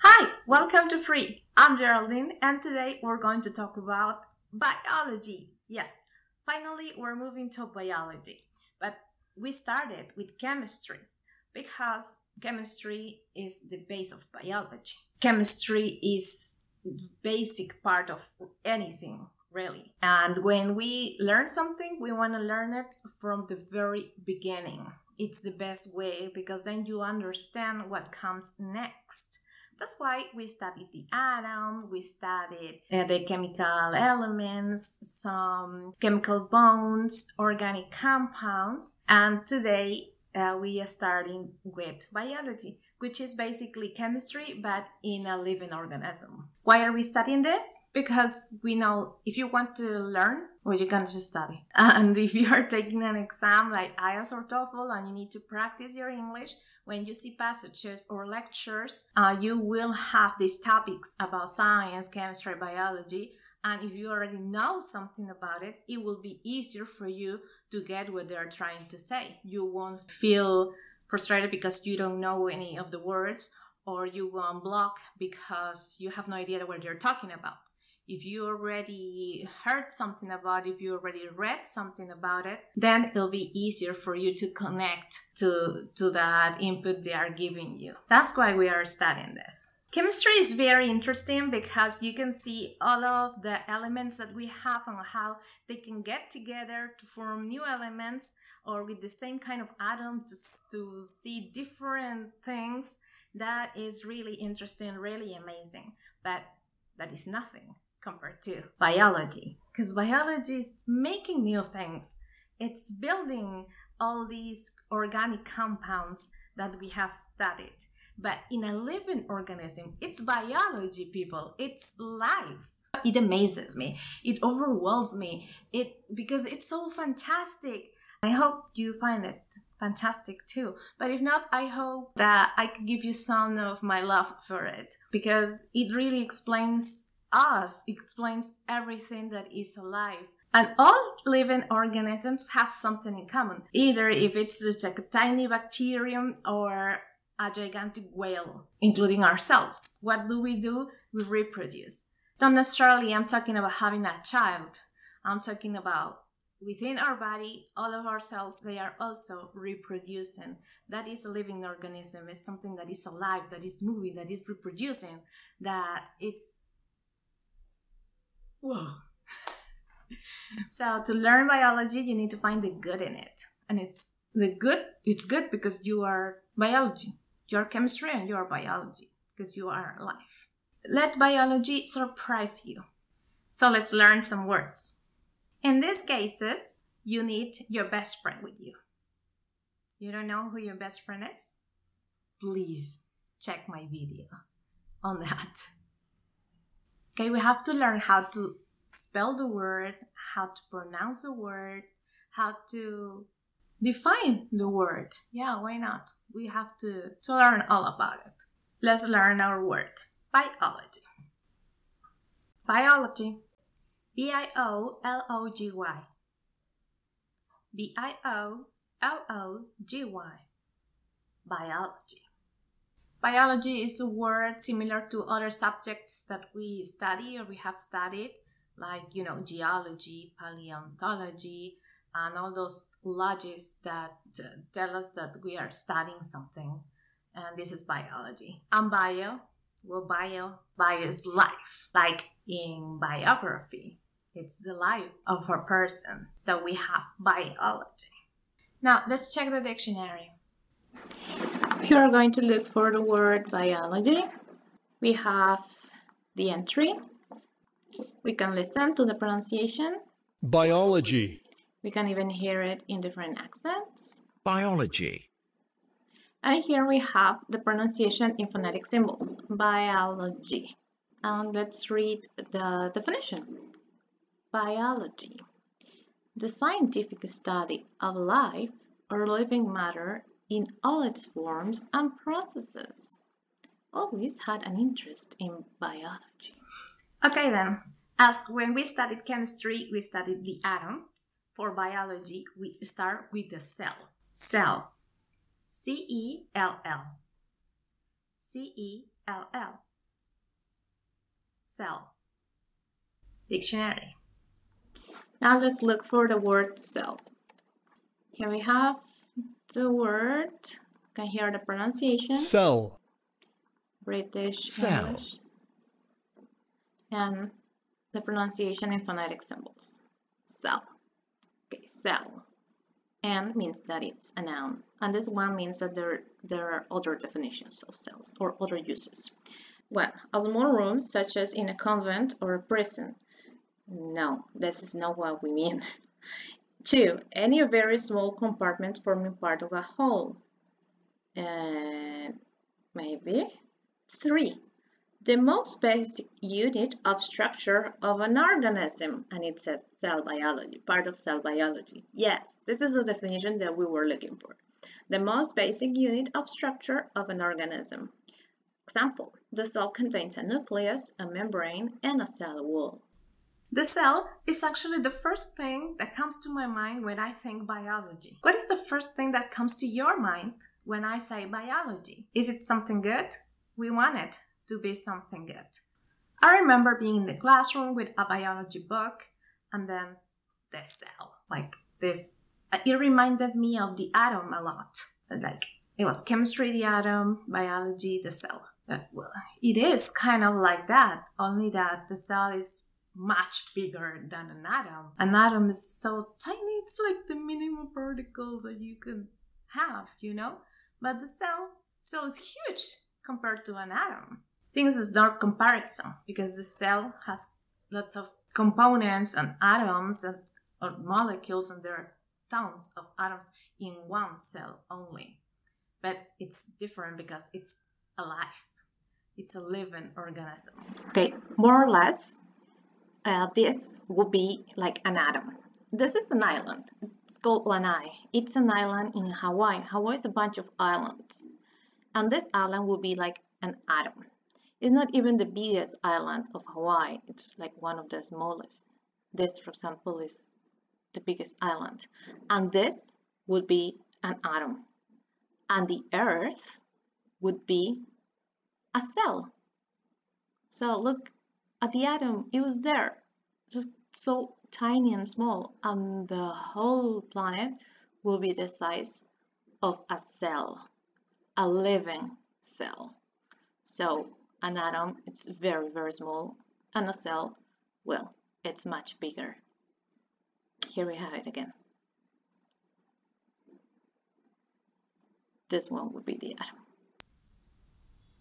Hi, welcome to Free. I'm Geraldine, and today we're going to talk about biology. Yes, finally, we're moving to biology. But we started with chemistry because chemistry is the base of biology. Chemistry is the basic part of anything, really. And when we learn something, we want to learn it from the very beginning. It's the best way because then you understand what comes next. That's why we studied the atom, we studied uh, the chemical elements, some chemical bonds, organic compounds, and today uh, we are starting with biology, which is basically chemistry but in a living organism. Why are we studying this? Because we know if you want to learn, well, you can just study. And if you are taking an exam like IELTS or TOEFL and you need to practice your English, when you see passages or lectures, uh, you will have these topics about science, chemistry, biology. And if you already know something about it, it will be easier for you to get what they're trying to say. You won't feel frustrated because you don't know any of the words, or you won't block because you have no idea what they're talking about if you already heard something about it, if you already read something about it, then it'll be easier for you to connect to, to that input they are giving you. That's why we are studying this. Chemistry is very interesting because you can see all of the elements that we have and how they can get together to form new elements or with the same kind of atom to, to see different things. That is really interesting, really amazing. But that is nothing compared to biology. Because biology is making new things. It's building all these organic compounds that we have studied. But in a living organism it's biology people. It's life. It amazes me. It overwhelms me. It because it's so fantastic. I hope you find it fantastic too. But if not i hope that i can give you some of my love for it. Because it really explains us explains everything that is alive. And all living organisms have something in common, either if it's just like a tiny bacterium or a gigantic whale, including ourselves. What do we do? We reproduce. Don't necessarily I'm talking about having a child. I'm talking about within our body, all of our cells, they are also reproducing. That is a living organism. It's something that is alive, that is moving, that is reproducing, that it's Whoa. so to learn biology, you need to find the good in it. And it's the good, it's good because you are biology. You are chemistry and you are biology because you are life. Let biology surprise you. So let's learn some words. In these cases, you need your best friend with you. You don't know who your best friend is? Please check my video on that. Okay, we have to learn how to spell the word, how to pronounce the word, how to define the word. Yeah, why not? We have to, to learn all about it. Let's learn our word biology. Biology. B I O L O G Y. B I O L O G Y. Biology. Biology is a word similar to other subjects that we study or we have studied, like, you know, geology, paleontology, and all those logics that uh, tell us that we are studying something. And this is biology. And bio, well, bio, bio is life, like in biography. It's the life of a person. So we have biology. Now let's check the dictionary. If you are going to look for the word biology, we have the entry. We can listen to the pronunciation. Biology. We can even hear it in different accents. Biology. And here we have the pronunciation in phonetic symbols. Biology. And let's read the definition. Biology. The scientific study of life or living matter in all its forms and processes. Always had an interest in biology. Okay, then. As when we studied chemistry, we studied the atom. For biology, we start with the cell. Cell. C E L L. C E L L. cell? Dictionary. Now let's look for the word cell. Here we have the word. You can hear the pronunciation. Cell. British Cell. English. And the pronunciation in phonetic symbols. Cell. Okay, cell. And means that it's a noun. And this one means that there, there are other definitions of cells or other uses. Well, a small room such as in a convent or a prison. No, this is not what we mean. Two, any very small compartment forming part of a whole. And maybe. Three, the most basic unit of structure of an organism. And it says cell biology, part of cell biology. Yes, this is the definition that we were looking for. The most basic unit of structure of an organism. Example, the cell contains a nucleus, a membrane, and a cell wall. The cell is actually the first thing that comes to my mind when I think biology. What is the first thing that comes to your mind when I say biology? Is it something good? We want it to be something good. I remember being in the classroom with a biology book and then the cell, like this. Uh, it reminded me of the atom a lot. Like it was chemistry, the atom, biology, the cell. Well, it is kind of like that, only that the cell is much bigger than an atom. An atom is so tiny, it's like the minimum particles that you can have, you know? But the cell, cell is huge compared to an atom. Things is dark comparison because the cell has lots of components and atoms and or molecules and there are tons of atoms in one cell only. But it's different because it's alive. It's a living organism. Okay, more or less, uh, this would be like an atom. This is an island. It's called Lanai. It's an island in Hawaii. Hawaii is a bunch of islands. And this island would be like an atom. It's not even the biggest island of Hawaii. It's like one of the smallest. This, for example, is the biggest island. And this would be an atom. And the Earth would be a cell. So look at the atom, it was there, just so tiny and small, and the whole planet will be the size of a cell, a living cell. So an atom, it's very, very small, and a cell, well, it's much bigger. Here we have it again. This one would be the atom.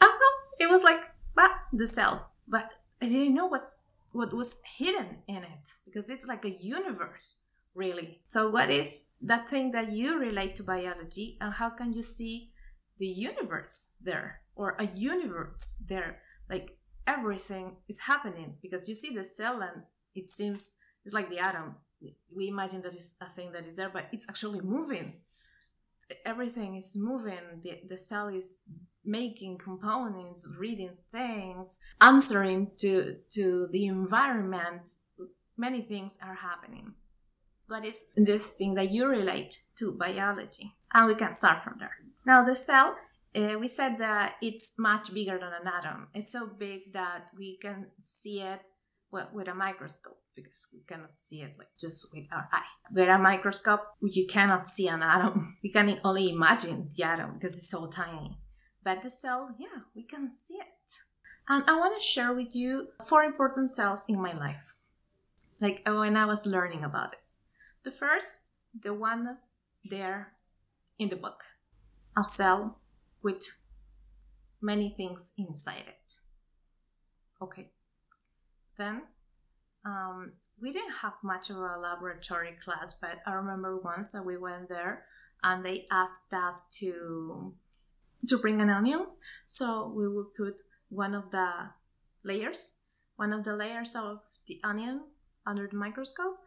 Ah, it was like ah, the cell, but I didn't know what's what was hidden in it because it's like a universe, really. So, what is that thing that you relate to biology, and how can you see the universe there or a universe there? Like everything is happening because you see the cell, and it seems it's like the atom. We imagine that is a thing that is there, but it's actually moving. Everything is moving. The, the cell is making components, reading things, answering to to the environment. Many things are happening. What is this thing that you relate to biology? And we can start from there. Now the cell, uh, we said that it's much bigger than an atom. It's so big that we can see it well, with a microscope because we cannot see it like just with our eye. With a microscope, you cannot see an atom. You can only imagine the atom because it's so tiny. But the cell, yeah, we can see it. And I want to share with you four important cells in my life, like uh, when I was learning about it. The first, the one there in the book, a cell with many things inside it. Okay. Then, um, we didn't have much of a laboratory class, but I remember once that we went there and they asked us to to bring an onion. So we would put one of the layers, one of the layers of the onion under the microscope.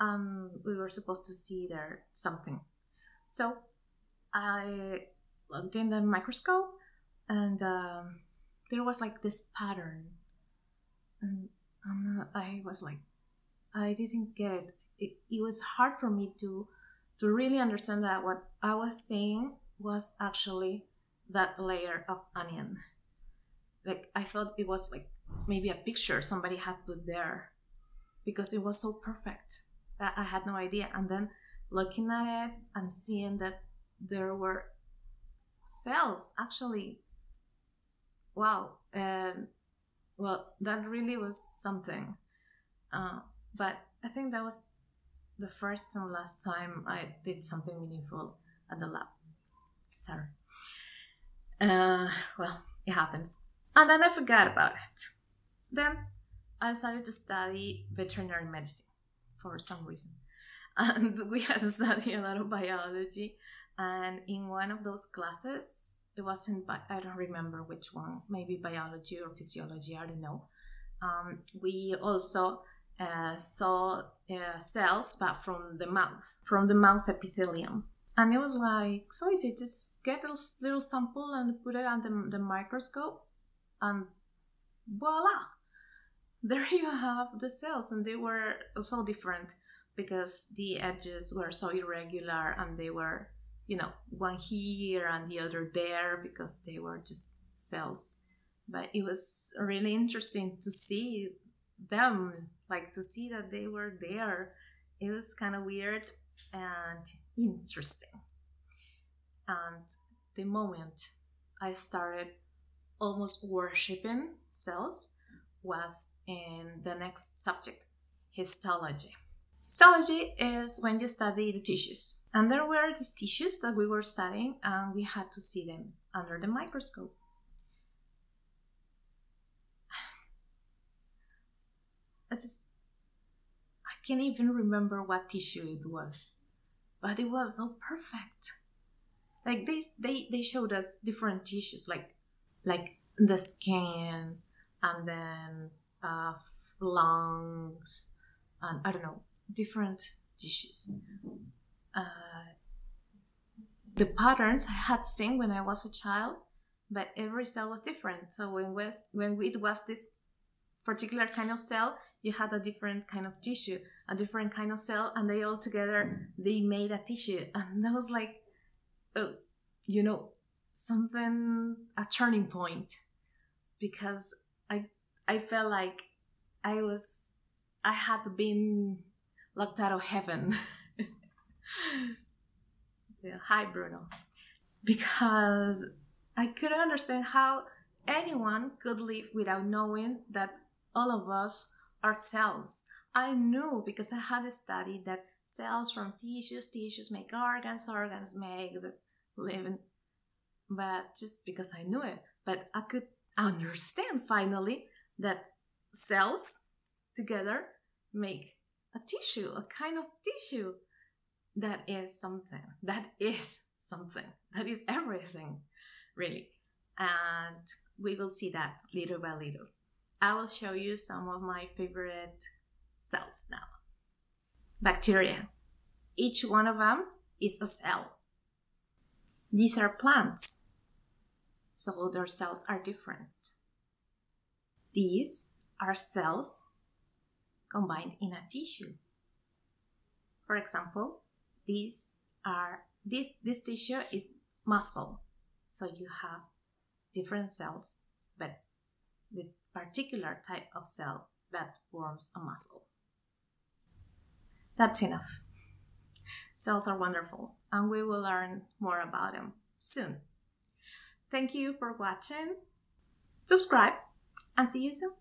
Um, we were supposed to see there something. So I looked in the microscope and um, there was like this pattern. And um, I was like, I didn't get it. it. It was hard for me to to really understand that what I was seeing was actually that layer of onion. Like I thought it was like maybe a picture somebody had put there because it was so perfect. that I had no idea. And then looking at it and seeing that there were cells actually wow um, well that really was something uh, but i think that was the first and last time i did something meaningful at the lab sorry uh, well it happens. And then i forgot about it. Then i started to study veterinary medicine for some reason. And we had to study a lot of biology. And in one of those classes it wasn't i don't remember which one maybe biology or physiology i don't know. Um, we also uh, saw uh, cells but from the mouth from the mouth epithelium and it was like so easy just get a little sample and put it under the, the microscope and voila! There you have the cells and they were so different because the edges were so irregular and they were you know one here and the other there because they were just cells. But it was really interesting to see them like to see that they were there. It was kind of weird and interesting and the moment i started almost worshiping cells was in the next subject histology Histology is when you study the tissues. And there were these tissues that we were studying, and we had to see them under the microscope. I just, I can't even remember what tissue it was, but it was so perfect. Like they, they, they showed us different tissues, like, like the skin, and then uh, lungs, and I don't know, different dishes. Uh, the patterns I had seen when I was a child, but every cell was different. So when was when it was this particular kind of cell, you had a different kind of tissue, a different kind of cell, and they all together they made a tissue, and that was like, oh, you know, something a turning point, because I I felt like I was I had been locked out of heaven. yeah, hi, Bruno. Because I couldn't understand how anyone could live without knowing that all of us are cells. I knew because I had studied that cells from tissues, tissues make organs, organs make the living. But just because I knew it, but I could understand finally that cells together make a tissue, a kind of tissue that is something, that is something, that is everything, really. And we will see that little by little. I will show you some of my favorite cells now. Bacteria. Each one of them is a cell. These are plants, so their cells are different. These are cells combined in a tissue. For example, these are this this tissue is muscle. So you have different cells, but the particular type of cell that forms a muscle. That's enough. Cells are wonderful, and we will learn more about them soon. Thank you for watching. Subscribe, and see you soon.